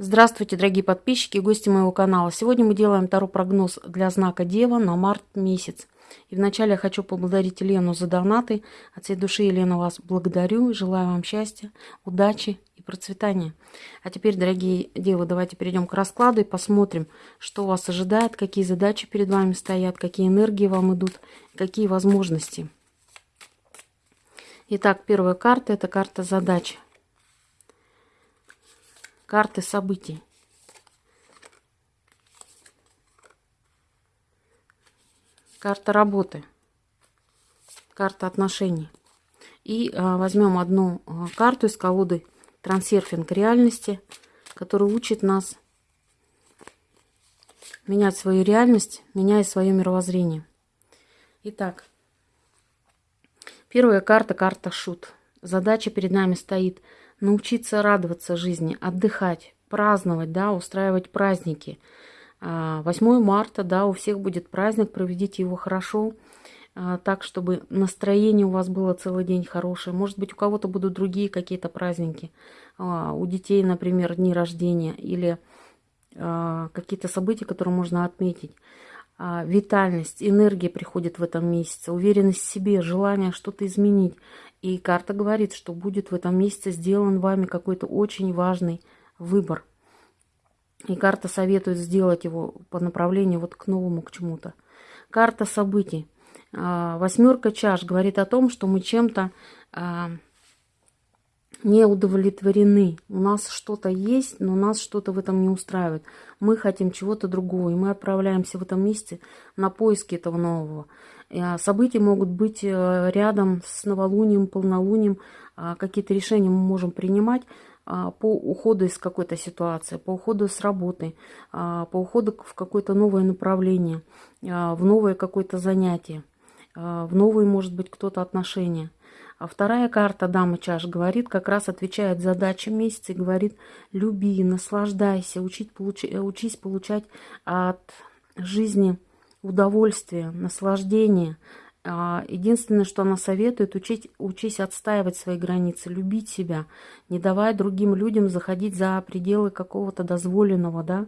Здравствуйте, дорогие подписчики и гости моего канала. Сегодня мы делаем таро прогноз для знака Дева на март месяц. И вначале я хочу поблагодарить Елену за донаты. От всей души, Елена, вас благодарю. Желаю вам счастья, удачи и процветания. А теперь, дорогие девы, давайте перейдем к раскладу и посмотрим, что вас ожидает, какие задачи перед вами стоят, какие энергии вам идут, какие возможности. Итак, первая карта – это карта задач. Карты событий. Карта работы. Карта отношений. И а, возьмем одну а, карту из колоды «Трансерфинг реальности», которая учит нас менять свою реальность, меняя свое мировоззрение. Итак, первая карта – карта «Шут». Задача перед нами стоит – научиться радоваться жизни, отдыхать, праздновать, да, устраивать праздники. 8 а, марта, да, у всех будет праздник, проведите его хорошо, а, так, чтобы настроение у вас было целый день хорошее. Может быть, у кого-то будут другие какие-то праздники. А, у детей, например, дни рождения или какие-то события, которые можно отметить. Витальность, энергия приходит в этом месяце, уверенность в себе, желание что-то изменить. И карта говорит, что будет в этом месяце сделан вами какой-то очень важный выбор. И карта советует сделать его по направлению вот к новому, к чему-то. Карта событий. А, восьмерка чаш говорит о том, что мы чем-то а, не удовлетворены. У нас что-то есть, но нас что-то в этом не устраивает. Мы хотим чего-то другого, и мы отправляемся в этом месяце на поиски этого нового. А, события могут быть э, рядом с новолунием, полнолунием. А, какие-то решения мы можем принимать по уходу из какой-то ситуации, по уходу с работы, по уходу в какое-то новое направление, в новое какое-то занятие, в новые, может быть, кто-то отношения. А вторая карта Дамы чаш говорит, как раз отвечает задачам месяца и говорит, люби, наслаждайся, учить, получ... учись получать от жизни удовольствие, наслаждение. А, единственное, что она советует, учить, учись отстаивать свои границы, любить себя, не давай другим людям заходить за пределы какого-то дозволенного, да,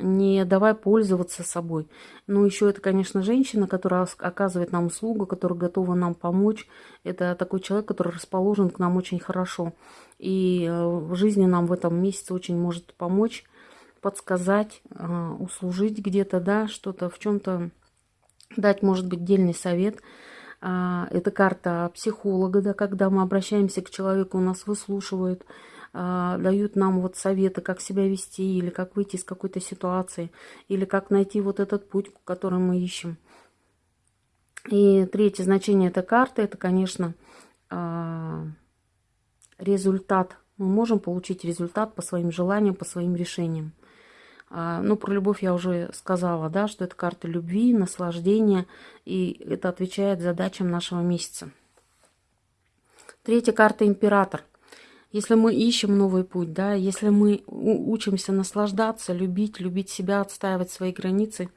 не давай пользоваться собой. Ну, еще это, конечно, женщина, которая оказывает нам услугу, которая готова нам помочь. Это такой человек, который расположен к нам очень хорошо. И э, в жизни нам в этом месяце очень может помочь, подсказать, э, услужить где-то, да, что-то в чем-то дать, может быть, дельный совет. А, это карта психолога, да, когда мы обращаемся к человеку, нас выслушивают, а, дают нам вот советы, как себя вести, или как выйти из какой-то ситуации, или как найти вот этот путь, который мы ищем. И третье значение этой карты, это, конечно, а, результат. Мы можем получить результат по своим желаниям, по своим решениям. А, ну, про любовь я уже сказала, да, что это карта любви, наслаждения, и это отвечает задачам нашего месяца. Третья карта император. Если мы ищем новый путь, да, если мы учимся наслаждаться, любить, любить себя, отстаивать свои границы,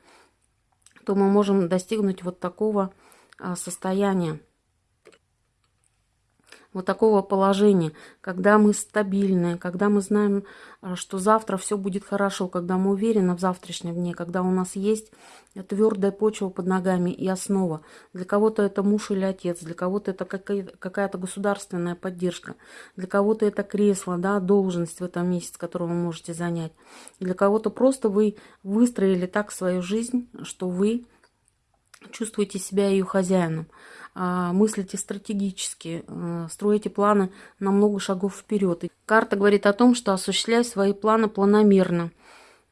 то мы можем достигнуть вот такого а, состояния вот такого положения, когда мы стабильны, когда мы знаем, э, что завтра все будет хорошо, когда мы уверены в завтрашнем дне, когда у нас есть твердая почва под ногами и основа. Для кого-то это муж или отец, для кого-то это какая-то государственная поддержка, для кого-то это кресло, да, должность в этом месяце, которую вы можете занять. Для кого-то просто вы выстроили так свою жизнь, что вы чувствуете себя ее хозяином. А, мыслите стратегически, э, строите планы на много шагов вперед. карта говорит о том, что осуществляй свои планы планомерно,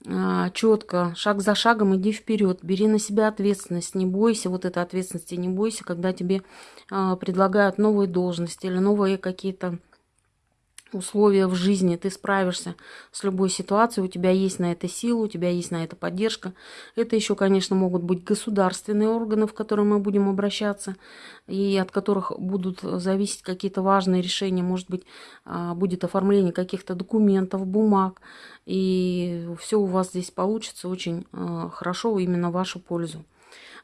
а, четко, шаг за шагом иди вперед, бери на себя ответственность, не бойся вот этой ответственности, не бойся, когда тебе а, предлагают новые должности или новые какие-то условия в жизни, ты справишься с любой ситуацией, у тебя есть на это сила, у тебя есть на это поддержка. Это еще, конечно, могут быть государственные органы, в которые мы будем обращаться, и от которых будут зависеть какие-то важные решения, может быть, а, будет оформление каких-то документов, бумаг, и все у вас здесь получится очень а, хорошо именно в вашу пользу.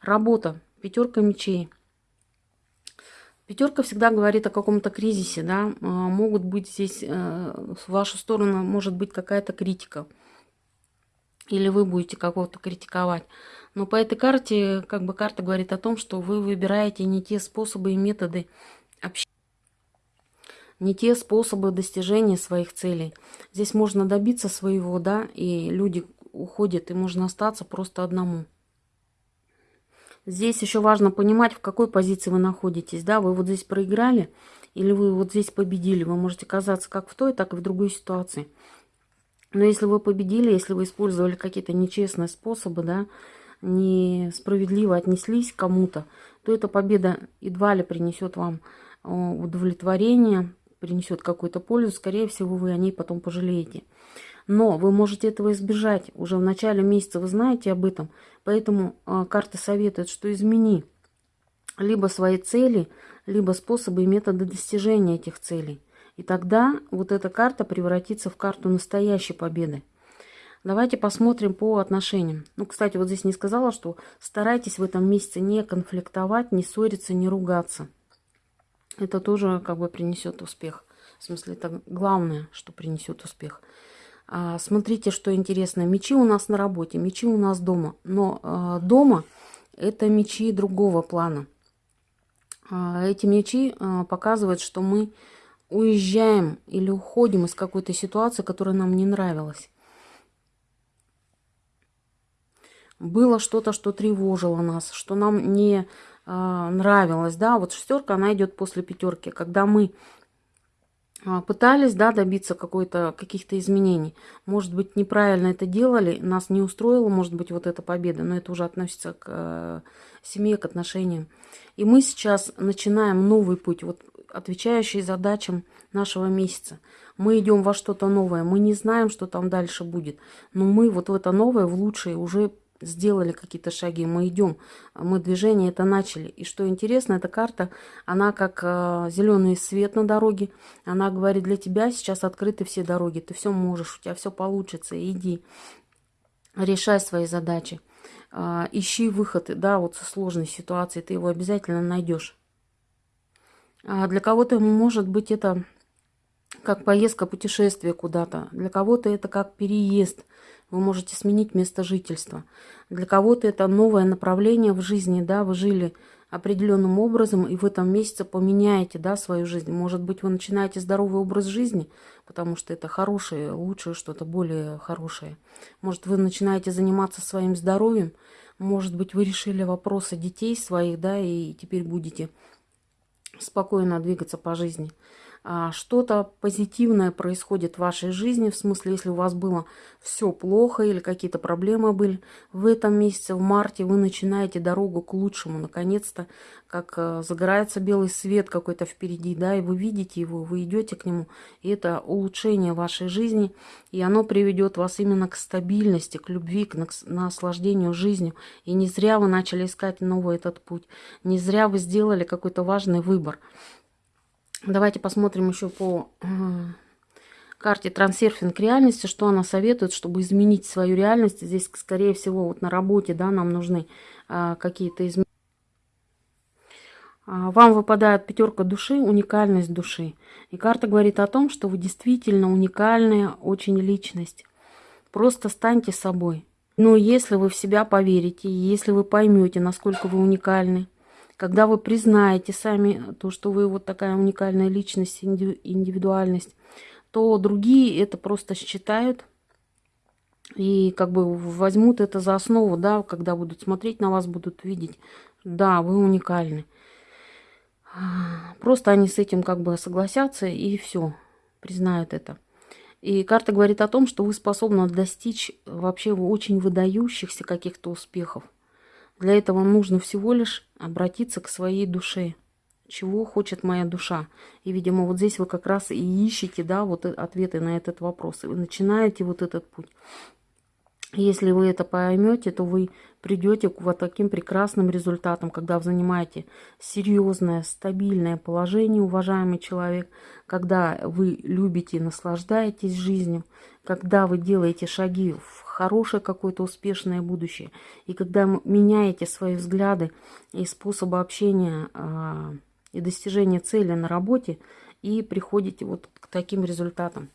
Работа. Пятерка мечей. Пятерка всегда говорит о каком-то кризисе, да, а, могут быть здесь, э, в вашу сторону может быть какая-то критика, или вы будете какого-то критиковать. Но по этой карте, как бы карта говорит о том, что вы выбираете не те способы и методы общения, не те способы достижения своих целей. Здесь можно добиться своего, да, и люди уходят, и можно остаться просто одному. Здесь еще важно понимать, в какой позиции вы находитесь. Да, вы вот здесь проиграли или вы вот здесь победили. Вы можете казаться как в той, так и в другой ситуации. Но если вы победили, если вы использовали какие-то нечестные способы, да, несправедливо отнеслись к кому-то, то эта победа едва ли принесет вам э, удовлетворение, принесет какую-то пользу. Скорее всего, вы о ней потом пожалеете. Но вы можете этого избежать. Уже в начале месяца вы знаете об этом. Поэтому э, карта советует, что измени либо свои цели, либо способы и методы достижения этих целей. И тогда вот эта карта превратится в карту настоящей победы. Давайте посмотрим по отношениям. Ну, кстати, вот здесь не сказала, что старайтесь в этом месяце не конфликтовать, не ссориться, не ругаться. Это тоже как бы принесет успех. В смысле, это главное, что принесет успех. А, смотрите, что интересно. Мечи у нас на работе, мечи у нас дома. Но а, дома это мечи другого плана. А, эти мечи показывают, что мы уезжаем или уходим из какой-то ситуации, которая нам не нравилась. Было что-то, что тревожило нас, что нам не нравилось. Да, вот шестерка, она идет после пятерки. Когда мы пытались да, добиться каких-то изменений. Может быть, неправильно это делали, нас не устроила, может быть, вот эта победа, но это уже относится к э, семье, к отношениям. И мы сейчас начинаем новый путь, вот, отвечающий задачам нашего месяца. Мы идем во что-то новое, мы не знаем, что там дальше будет, но мы вот в это новое, в лучшее уже сделали какие-то шаги, мы идем, мы движение это начали. И что интересно, эта карта, она как э, зеленый свет на дороге, она говорит, для тебя сейчас открыты все дороги, ты все можешь, у тебя все получится, иди, решай свои задачи, э, ищи выходы, да, вот со сложной ситуации, ты его обязательно найдешь. А для кого-то может быть это как поездка, путешествие куда-то, для кого-то это как переезд – вы можете сменить место жительства. Для кого-то это новое направление в жизни, да, вы жили определенным образом, и в этом месяце поменяете, да, свою жизнь. Может быть, вы начинаете здоровый образ жизни, потому что это хорошее, лучшее, что-то более хорошее. Может, вы начинаете заниматься своим здоровьем, может быть, вы решили вопросы детей своих, да, и теперь будете спокойно двигаться по жизни. А, что-то позитивное происходит в вашей жизни, в смысле, если у вас было все плохо или какие-то проблемы были, в этом месяце, в марте, вы начинаете дорогу к лучшему, наконец-то, как э, загорается белый свет какой-то впереди, да, и вы видите его, вы идете к нему, и это улучшение вашей жизни, и оно приведет вас именно к стабильности, к любви, к наслаждению жизнью, и не зря вы начали искать новый этот путь, не зря вы сделали какой-то важный выбор. Давайте посмотрим еще по э, карте трансерфинг реальности, что она советует, чтобы изменить свою реальность. Здесь, скорее всего, вот на работе, да, нам нужны а, какие-то изменения. А, вам выпадает пятерка души, уникальность души. И карта говорит о том, что вы действительно уникальная очень личность. Просто станьте собой. Но если вы в себя поверите, если вы поймете, насколько вы уникальны, когда вы признаете сами то, что вы вот такая уникальная личность, индивидуальность, то другие это просто считают и как бы возьмут это за основу, да, когда будут смотреть на вас, будут видеть, да, вы уникальны. Просто они с этим как бы согласятся и все, признают это. И карта говорит о том, что вы способны достичь вообще очень выдающихся каких-то успехов. Для этого нужно всего лишь обратиться к своей душе. Чего хочет моя душа? И, видимо, вот здесь вы как раз и ищете, да, вот ответы на этот вопрос. И вы начинаете вот этот путь. Если вы это поймете, то вы придете к вот таким прекрасным результатам, когда вы занимаете серьезное, стабильное положение, уважаемый человек, когда вы любите и наслаждаетесь жизнью, когда вы делаете шаги в хорошее какое-то успешное будущее, и когда меняете свои взгляды и способы общения, а, и достижения цели на работе, и приходите вот к таким результатам.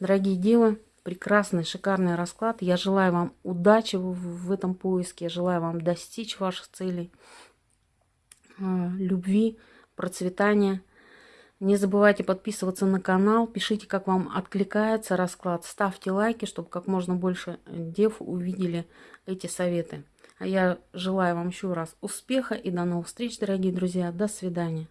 Дорогие девы, прекрасный, шикарный расклад. Я желаю вам удачи в, этом поиске, я желаю вам достичь ваших целей, а, любви, процветания. Не забывайте подписываться на канал, пишите, как вам откликается расклад, ставьте лайки, чтобы как можно больше дев увидели эти советы. А я желаю вам еще раз успеха и до новых встреч, дорогие друзья. До свидания.